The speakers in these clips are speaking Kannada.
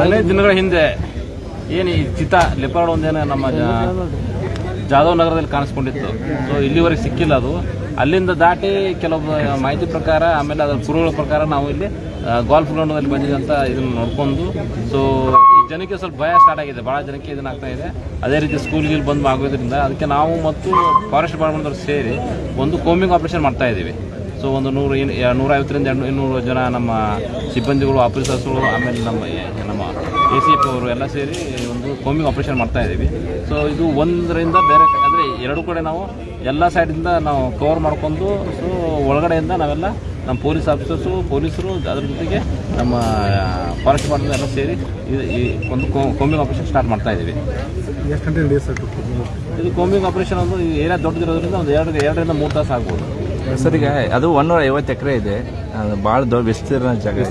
ಹದಿನೈದು ದಿನಗಳ ಹಿಂದೆ ಏನು ಈ ಚಿತಾ ಲೆಪಾರ್ಡ್ ಒಂದೇನೋ ನಮ್ಮ ಜಾಧವ್ ನಗರದಲ್ಲಿ ಕಾಣಿಸ್ಕೊಂಡಿತ್ತು. ಸೊ ಇಲ್ಲಿವರೆಗೆ ಸಿಕ್ಕಿಲ್ಲ ಅದು. ಅಲ್ಲಿಂದ ದಾಟಿ ಕೆಲವೊಬ್ಬ ಮಾಹಿತಿ ಪ್ರಕಾರ, ಆಮೇಲೆ ಅದರ ಕುರುಗಳ ಪ್ರಕಾರ ನಾವು ಇಲ್ಲಿ ಗಾಲ್ಫ್ ಗ್ರೌಂಡ್ನಲ್ಲಿ ಬಂದಿದೆ ಅಂತ ಇದನ್ನು ನೋಡ್ಕೊಂಡು. ಸೊ ಈ ಜನಕ್ಕೆ ಸ್ವಲ್ಪ ಭಯ ಸ್ಟಾರ್ಟ್ ಆಗಿದೆ. ಭಾಳ ಜನಕ್ಕೆ ಇದನ್ನ ಆಗ್ತಾ ಇದೆ. ಅದೇ ರೀತಿ ಸ್ಕೂಲ್ಗೆ ಬಂದು ಆಗೋದ್ರಿಂದ ಅದಕ್ಕೆ ನಾವು ಮತ್ತು ಫಾರೆಸ್ಟ್ ಡಿಪಾರ್ಟ್ಮೆಂಟ್ ಸೇರಿ ಒಂದು ಕೋಮಿಂಗ್ ಆಪರೇಷನ್ ಮಾಡ್ತಾ ಇದ್ದೀವಿ. ಸೊ ಒಂದು ನೂರು ನೂರೈವತ್ತರಿಂದ ಎರಡು ಇನ್ನೂರು ಜನ ನಮ್ಮ ಸಿಬ್ಬಂದಿಗಳು ಆಫೀಸರ್ಸ್ಗಳು ಆಮೇಲೆ ನಮ್ಮ ನಮ್ಮ ಎ ಸಿ ಎಫ್ ಅವರು ಎಲ್ಲ ಸೇರಿ ಒಂದು ಕೋಮಿಂಗ್ ಆಪರೇಷನ್ ಮಾಡ್ತಾ ಇದ್ದೀವಿ. ಸೊ ಇದು ಒಂದರಿಂದ ಬೇರೆ ಅಂದರೆ ಎರಡು ಕಡೆ ನಾವು ಎಲ್ಲ ಸೈಡಿಂದ ನಾವು ಕವರ್ ಮಾಡ್ಕೊಂಡು ಸೊ ಒಳಗಡೆಯಿಂದ ನಾವೆಲ್ಲ ನಮ್ಮ ಪೊಲೀಸ್ ಆಫೀಸರ್ಸು ಪೊಲೀಸರು ಅದ್ರ ಜೊತೆಗೆ ನಮ್ಮ ಫಾರೆಸ್ಟ್ ಡಿಪಾರ್ಟ್ಮೆಂಟ್ ಎಲ್ಲ ಸೇರಿ ಈ- ಈ ಒಂದು ಕೋಮಿಂಗ್ ಆಪರೇಷನ್ ಸ್ಟಾರ್ಟ್ ಮಾಡ್ತಾ ಇದ್ದೀವಿ. ಇದು ಕೋಮಿಂಗ್ ಆಪರೇಷನ್ ಒಂದು ಏರಿಯಾ ದೊಡ್ಡದಿರೋದ್ರಿಂದ ಒಂದು ಎರಡು ಎರಡರಿಂದ ಮೂರು ತಾಸು ಆಗ್ಬೋದು. ಸರ್ ಈಗ ಅದು ಒನ್ನೂರ ಐವತ್ತು ಎಕರೆ ಇದೆ. ಭಾಳ ದೊಡ್ಡ ವಿಸ್ತೀರ್ಣ ಜಾಗ.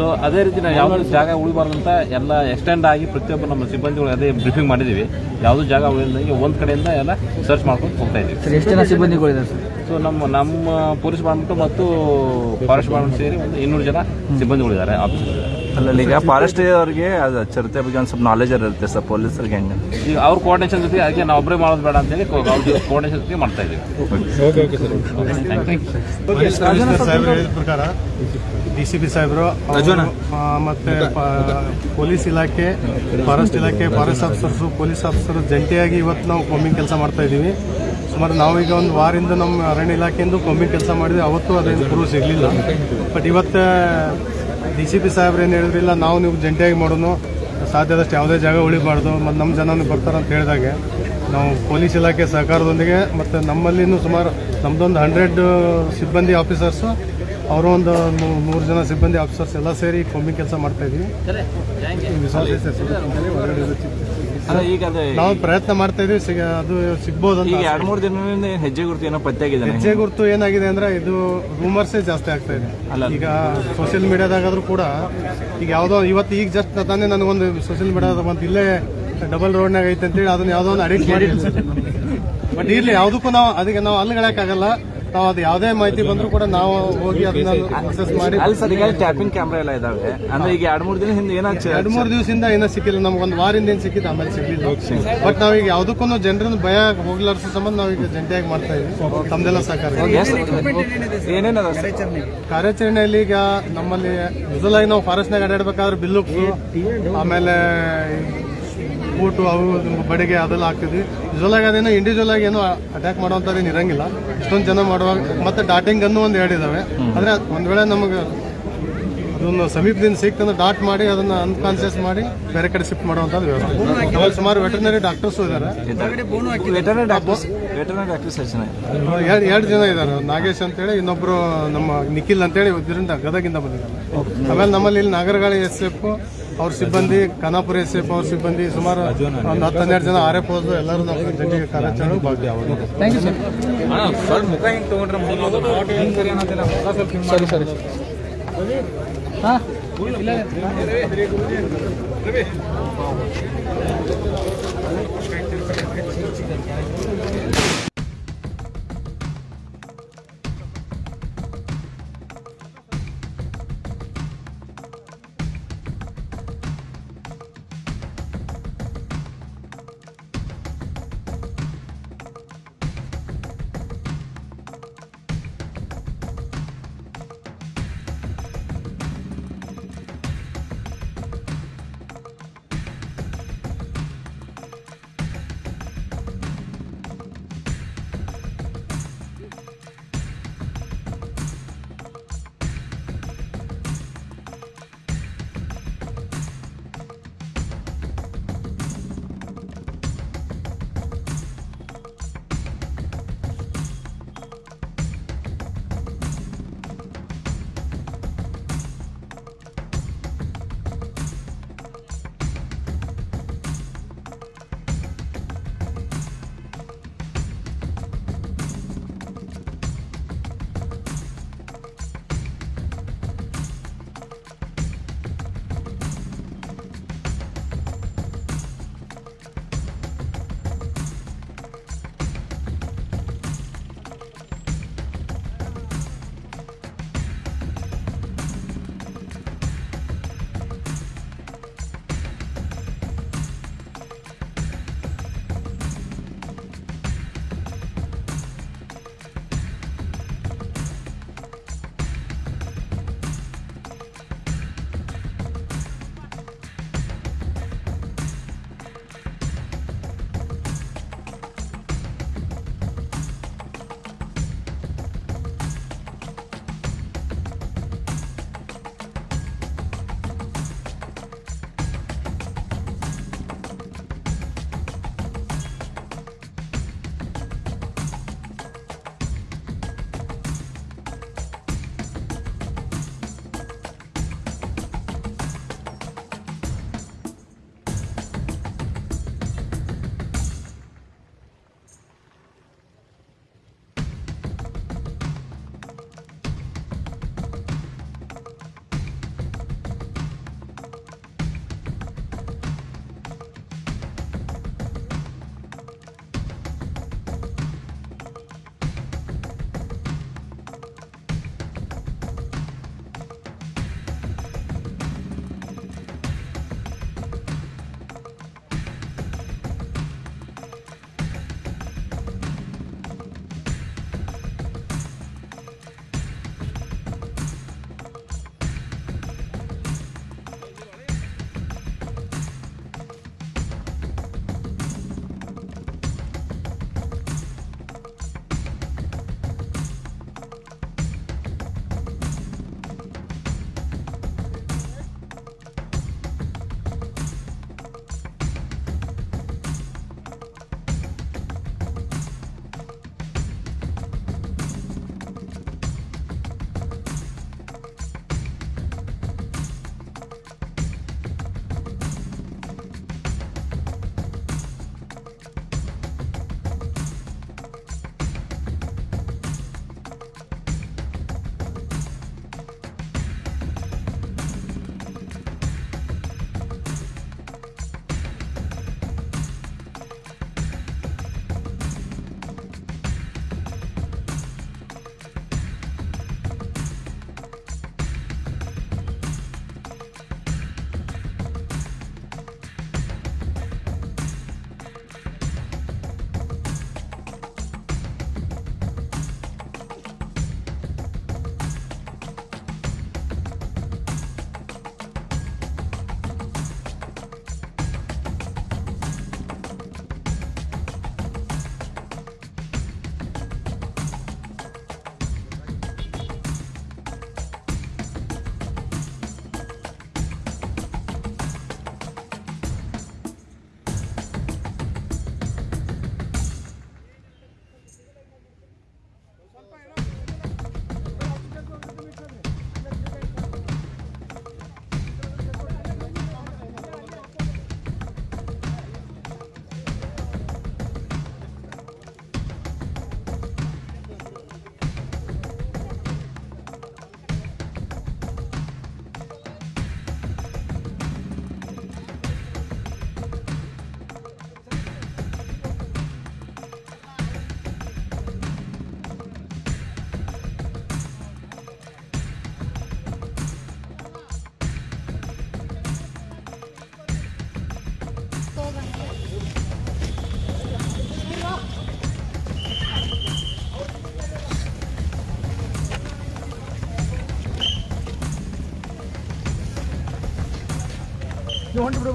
ಸೊ ಅದೇ ರೀತಿ ನಾವು ಯಾವುದೇ ಜಾಗ ಉಳಿಬಾರ್ದು ಅಂತ ಎಲ್ಲ ಎಕ್ಸ್ಟೆಂಡ್ ಆಗಿ ಪ್ರತಿಯೊಬ್ಬರು ನಮ್ಮ ಸಿಬ್ಬಂದಿಗಳು ಅದೇ ಬ್ರೀಫಿಂಗ್ ಮಾಡಿದ್ದೀವಿ. ಯಾವುದೂ ಜಾಗ ಉಳಿದಂಗೆ ಒಂದು ಕಡೆಯಿಂದ ಎಲ್ಲ ಸರ್ಚ್ ಮಾಡ್ಕೊಂಡು ಹೋಗ್ತಾ ಇದ್ದೀವಿ. ಸರ್ ಎಷ್ಟು ಜನ ಸಿಬ್ಬಂದಿಗಳಿದ್ದಾರೆ ಸರ್? ಸೊ ನಮ್ಮ ನಮ್ಮ ಪೊಲೀಸ್ ಡಿಪಾರ್ಟ್ಮೆಂಟ್ ಮತ್ತು ಫಾರೆಸ್ಟ್ ಡಿಪಾರ್ಟ್ಮೆಂಟ್ ಸೇರಿ ಒಂದು ಇನ್ನೂರು ಜನ ಸಿಬ್ಬಂದಿಗಳಿದ್ದಾರೆ ಆಫೀಸರ್ ಅಲ್ಲಲ್ಲಿ ಈಗ ಫಾರೆಸ್ಟ್ ಅವ್ರಿಗೆ ಅದು ಚರಿತ್ರೆ ಬಗ್ಗೆ ಒಂದು ಸ್ವಲ್ಪ ನಾಲೆಜ್ ಇರುತ್ತೆ ಸರ್ ಪೊಲೀಸರಿಗೆ ಹೆಂಗೆ ಈಗ ಅವ್ರ ಕೋಆರ್ಡಿನೇಷನ್ ಜೊತೆ ಅದಕ್ಕೆ ನಾವು ಒಬ್ಬರೇ ಮಾಡೋದು ಬೇಡ ಅಂತೇಳಿ ಅವ್ರ ಕೋಆರ್ಡಿನೇಷನ್ ಜೊತೆ ಮಾಡ್ತಾ ಇದ್ದೀವಿ. ಸಾಹೇಬ್ರು ಹೇಳಿದ ಪ್ರಕಾರ ಡಿ ಸಿ ಪಿ ಸಾಹೇಬರು ಅವರು, ಆ, ಮತ್ತೆ ಪ- ಪೊಲೀಸ್ ಇಲಾಖೆ ಫಾರೆಸ್ಟ್ ಇಲಾಖೆ ಫಾರೆಸ್ಟ್ ಆಫೀಸರ್ಸು ಪೊಲೀಸ್ ಆಫೀಸರ್ ಜಂಟಿಯಾಗಿ ಇವತ್ತು ನಾವು ಕೊಮ್ಮಿಂಗ್ ಕೆಲಸ ಮಾಡ್ತಾ ಇದ್ದೀವಿ. ಸುಮಾರು ನಾವೀಗ ಒಂದು ವಾರದಿಂದ ನಮ್ಮ ಅರಣ್ಯ ಇಲಾಖೆಯಿಂದ ಕೊಮ್ಮಿಂಗ್ ಕೆಲಸ ಮಾಡಿದ್ವಿ. ಅವತ್ತು ಅದೇನು ಪ್ರೂವ್ ಸಿಗಲಿಲ್ಲ. ಬಟ್ ಇವತ್ತು ಡಿ ಸಿ ಪಿ ಸಾಹೇಬ್ರು ಏನು ಹೇಳಿದ್ರಿಲ್ಲ ನಾವು ನೀವು ಜಂಟಿಯಾಗಿ ಮಾಡೋಣ ಸಾಧ್ಯದಷ್ಟು ಯಾವುದೇ ಜಾಗ ಉಳಿಬಾರ್ದು ಮತ್ತು ನಮ್ಮ ಜನನು ಬರ್ತಾರೆ ಅಂತ ಹೇಳಿದಾಗೆ. ನಾವು ಪೊಲೀಸ್ ಇಲಾಖೆ ಸಹಕಾರದೊಂದಿಗೆ ಮತ್ತು ನಮ್ಮಲ್ಲಿನೂ ಸುಮಾರು ನಮ್ಮದೊಂದು ಹಂಡ್ರೆಡ್ ಸಿಬ್ಬಂದಿ ಆಫೀಸರ್ಸು ಅವರು ಒಂದು ನೂರು ಜನ ಸಿಬ್ಬಂದಿ ಆಫೀಸರ್ಸ್ ಎಲ್ಲ ಸೇರಿ ಕೊಮ್ಮಿ ಕೆಲಸ ಮಾಡ್ತಾ ನಾವು ಪ್ರಯತ್ನ ಮಾಡ್ತಾ ಇದೀವಿ ಅದು ಸಿಗ್ಬೋದು ಅಂತ ಈಗ. ಎರಡು ಮೂರು ದಿನದಿಂದ ಹೆಜ್ಜೆ ಗುರುತು ಏನೋ ಪತ್ತೆ ಆಗಿದೆ ಹೆಜ್ಜೆ ಗುರುತು ಏನಾಗಿದೆ ಅಂದ್ರೆ ಇದು ರೂಮರ್ಸೇ ಜಾಸ್ತಿ ಆಗ್ತಾ ಇದೆ. ಈಗ ಸೋಷಿಯಲ್ ಮೀಡಿಯಾದಾಗಾದ್ರೂ ಕೂಡ ಈಗ ಯಾವುದೋ ಇವತ್ತು ಈಗ ಜಸ್ಟ್ ತಾನೇ ನನಗೊಂದು ಸೋಷಿಯಲ್ ಮೀಡಿಯಾದ ಒಂದು ಇಲ್ಲೇ ಡಬಲ್ ರೋಡ್ನಾಗ ಐತೆ ಅಂತೇಳಿ ಅದನ್ನ ಯಾವುದೋ ಒಂದು ಅಡಿಕ್ಟ್ ಮಾಡಿ. ಬಟ್ ಇರ್ಲಿ ಯಾವುದಕ್ಕೂ ನಾವು ಅದಕ್ಕೆ ನಾವು ಅಲ್ಲಿಗಳಕ್ಕಾಗಲ್ಲ. ನಾವು ಅದು ಯಾವುದೇ ಮಾಹಿತಿ ಬಂದರೂ ಕೂಡ ನಾವು ಹೋಗಿ ಅದನ್ನ ಮಾಡಿ ಅಲ್ಲಿ ಸರ್ ಈಗ ಟ್ಯಾಪಿಂಗ್ ಕ್ಯಾಮ್ರಾ ಎಲ್ಲ ಇದಾವೆ. ಅಂದ್ರೆ ಈಗ ಎರಡು ಮೂರು ದಿನ ಹಿಂದೆ ಏನಾಗ್ತದೆ ಎರಡು ಮೂರು ದಿವಸದಿಂದ ಏನೋ ಸಿಕ್ಕಿಲ್ಲ. ನಮ್ಗೆ ಒಂದು ವಾರಿಂದ ಏನು ಸಿಕ್ಕಿದ್ದು ಆಮೇಲೆ ಸಿಗ್ಲಿಲ್ಲ. ಬಟ್ ನಾವೀಗ ಯಾವುದಕ್ಕೂ ಜನರನ್ನು ಭಯ ಹೋಗ್ಲಾರ್ಸೋ ಸಂಬಂಧ ನಾವೀಗ ಜಂಟಿಯಾಗಿ ಮಾಡ್ತಾ ಇದ್ವಿ. ತಮ್ದೆಲ್ಲ ಸಹಕಾರ. ಕಾರ್ಯಾಚರಣೆಯಲ್ಲಿ ಈಗ ನಮ್ಮಲ್ಲಿ ಆಗಿ ನಾವು ಫಾರೆಸ್ಟ್ನಾಗ ಅಡ್ಡಾಡ್ಬೇಕಾದ್ರೆ ಬಿಲ್ಲು ಆಮೇಲೆ ಬೂಟು ಅವು ಬಡಿಗೆ ಅದೆಲ್ಲ ಹಾಕ್ತಿದ್ವಿ. ಆಗಿ ಅದೇನೋ ಇಂಡಿವಿಜುವಲ್ ಆಗಿ ಏನೋ ಅಟ್ಯಾಕ್ ಮಾಡುವಂಥದ್ದೇನು ಇರಂಗಿಲ್ಲ. ಇಷ್ಟೊಂದು ಜನ ಮಾಡುವಾಗ ಮತ್ತು ಡಾಟಿಂಗ್ ಅನ್ನು ಒಂದು ಹೇಳಿದ್ದಾವೆ ಆದರೆ ಒಂದು ವೇಳೆ ನಮಗೆ ಅದನ್ನು ಸಮೀಪದಿಂದ ಸಿಕ್ತಂದ್ರೆ ಡಾಟ್ ಮಾಡಿ ಅದನ್ನು ಅನ್ಕಾನ್ಸಿಯಸ್ ಮಾಡಿ ಬೇರೆ ಕಡೆ ಶಿಫ್ಟ್ ಮಾಡುವಂಥದ್ದು ವ್ಯವಸ್ಥೆ. ಸುಮಾರು ವೆಟರ್ನರಿ ಡಾಕ್ಟರ್ಸು ಇದ್ದಾರೆ? ಎರಡು ಜನ ಇದ್ದಾರೆ ನಾಗೇಶ್ ಅಂತೇಳಿ ಇನ್ನೊಬ್ಬರು ನಮ್ಮ ನಿಖಿಲ್ ಅಂತೇಳಿ ಇದರಿಂದ ಗದಗಿಂದ ಬಂದಿದ್ದಾರೆ. ಆಮೇಲೆ ನಮ್ಮಲ್ಲಿ ಇಲ್ಲಿ ನಾಗರಗಾಳಿ ಎಸ್ ಎಫ್ ಅವ್ರ ಸಿಬ್ಬಂದಿ ಖಾನಾಪುರ ಎಸ್ ಎಫ್ ಅವ್ರ ಸಿಬ್ಬಂದಿ ಸುಮಾರು ಒಂದು ಹತ್ತು ಹನ್ನೆರಡು ಜನ ಆರ್ ಎಫ್ ಹೋದ್ರು ಎಲ್ಲರೂ ನಾವು ಜಂಟಿಗೆ ಕಾರ್ಯಾಚರಣೆ ಭಾಗಿ ಅವರು ಸರಿ ಸರಿ ಹಾಂ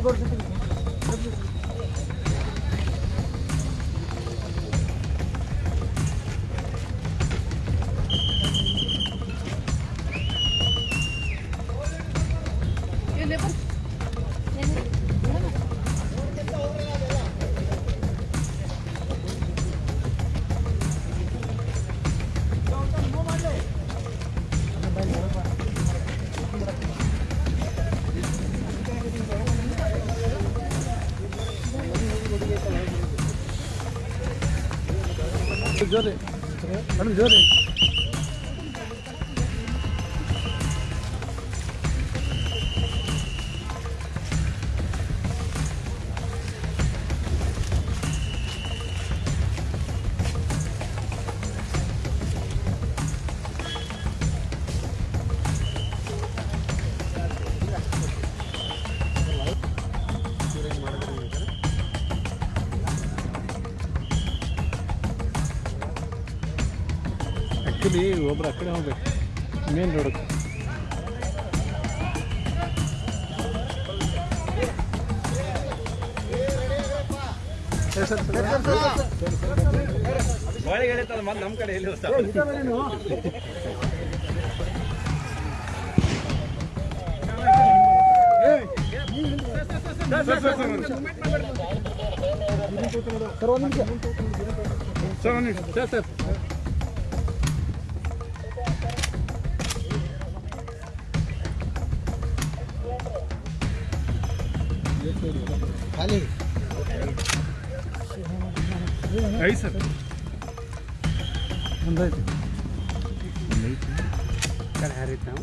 ಸರಿ ಹಾಂ good it. ಆ್ಯಕ್ಚುಲಿ ಒಬ್ರು ಆ ಕಡೆ ಹೋಗ್ಬೇಕು. ಮೇನ್ ರೋಡಕ್ಕೆ ನಮ್ಮ ಕಡೆ ಎಲ್ಲಿ sir sir. ali. É isso? É Andei. Andei. Né? Tá, cara, é então.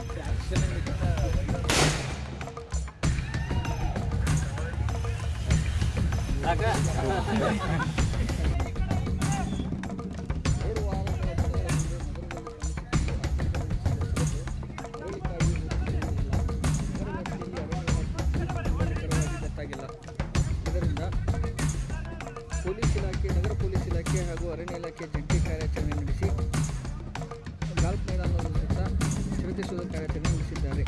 Agora. ಶ್ರದ್ಧಿಸುವ ಕಾರ್ಯಾಚರಣೆ ನಡೆಸಿದ್ದಾರೆ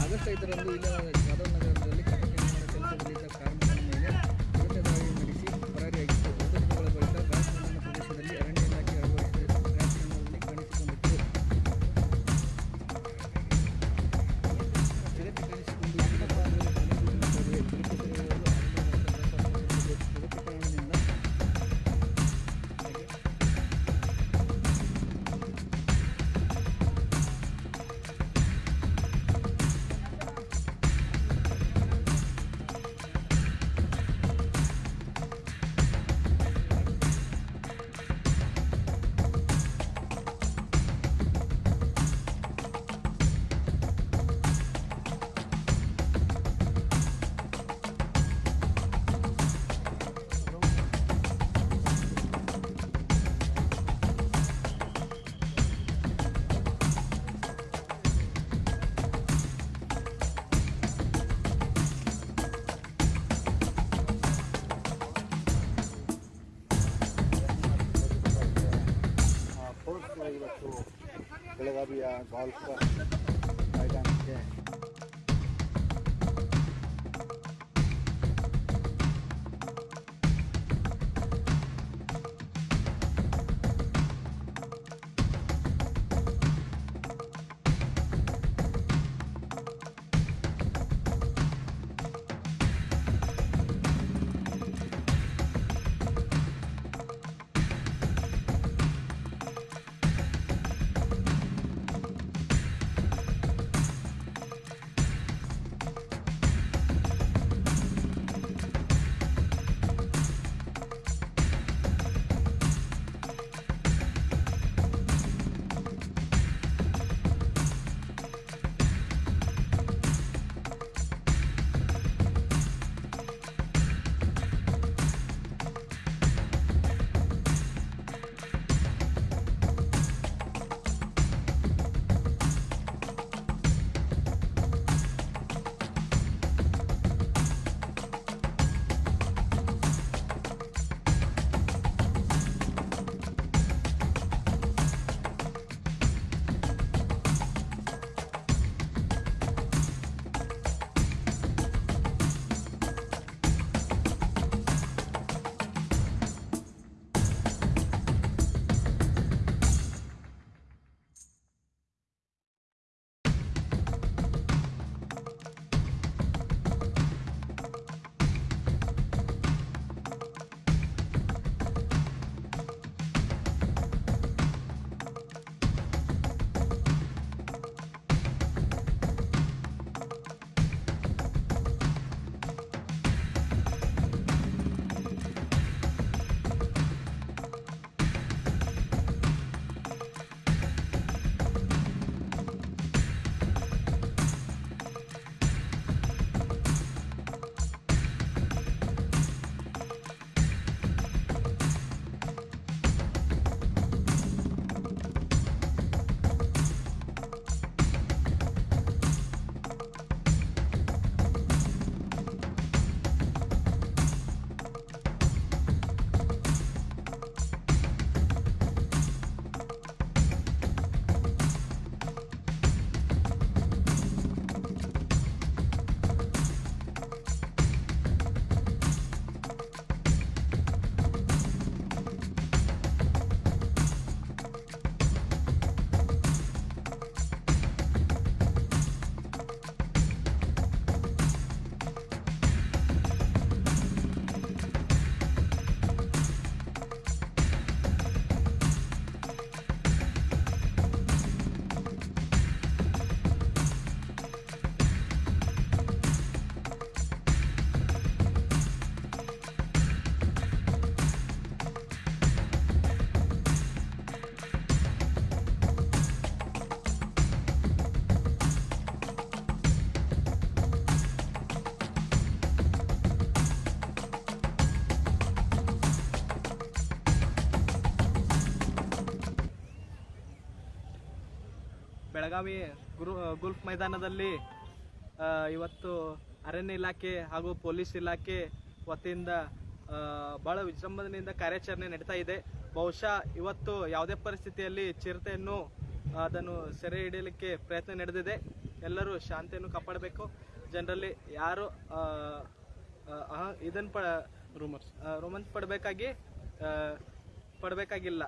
ಆಗಸ್ಟ್ ಐದರಂದು ಇಲ್ಲಿನ ಜಾಧವ್ ನಗರದಲ್ಲಿ ಕಟ್ಟಡ ನಿರ್ಮಾಣ ಕೆಲಸದಲ್ಲಿದ್ದ abi ya. Balıkta. Aydan şey. Belagavi ಗುರು ಗುಲ್ಫ್ ಮೈದಾನದಲ್ಲಿ ಇವತ್ತು ಅರಣ್ಯ ಇಲಾಖೆ ಹಾಗೂ ಪೊಲೀಸ್ ಇಲಾಖೆ ವತಿಯಿಂದ ಬಹಳ ವಿಜೃಂಭಣೆಯಿಂದ ಕಾರ್ಯಾಚರಣೆ ನಡೀತಾ ಇದೆ. ಬಹುಶಃ ಇವತ್ತು ಯಾವುದೇ ಪರಿಸ್ಥಿತಿಯಲ್ಲಿ ಚಿರತೆಯನ್ನು ಅದನ್ನು ಸೆರೆ ಹಿಡಿಯಲಿಕ್ಕೆ ಪ್ರಯತ್ನ ನಡೆದಿದೆ. ಎಲ್ಲರೂ ಶಾಂತಿಯನ್ನು ಕಾಪಾಡಬೇಕು. ಜನರಲ್ಲಿ ಯಾರು ಇದನ್ನು ಪ ರೂಮರ್ಸ್ ರೋಮನ್ಸ್ ಪಡಬೇಕಾಗಿ ಪಡಬೇಕಾಗಿಲ್ಲ.